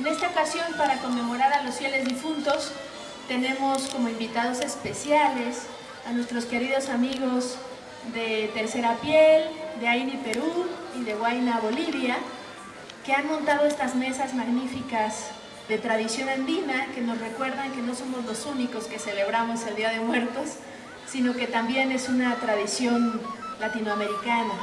En esta ocasión, para conmemorar a los fieles difuntos, tenemos como invitados especiales a nuestros queridos amigos de Tercera Piel, de Aini Perú y de Huayna Bolivia, que han montado estas mesas magníficas de tradición andina que nos recuerdan que no somos los únicos que celebramos el Día de Muertos, sino que también es una tradición latinoamericana.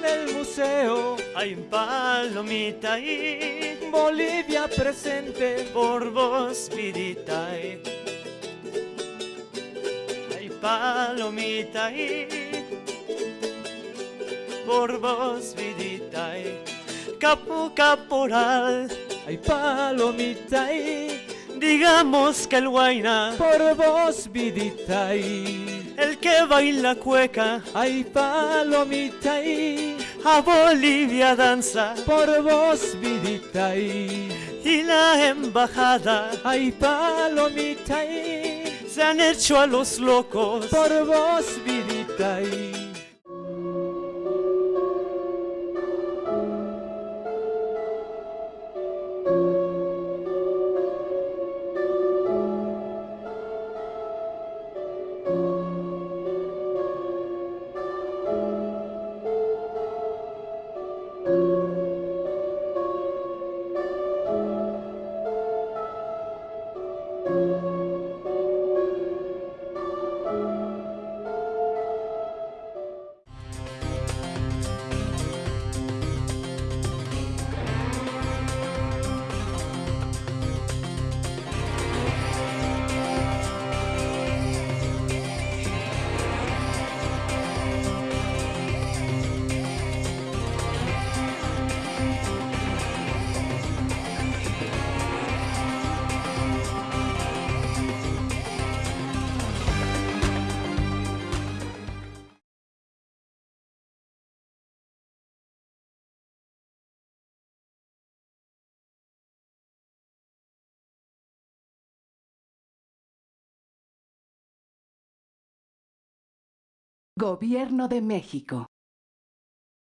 En el museo. Hay un palomita y Bolivia presente. Por vos vidita y hay palomita y por vos vidita y capo caporal. Hay palomita y digamos que el guayna. Por vos vidita y el que baila cueca hay palomita y a Bolivia danza por vos vidita y y la embajada hay palomita y se han hecho a los locos por vos vidita Gobierno de México.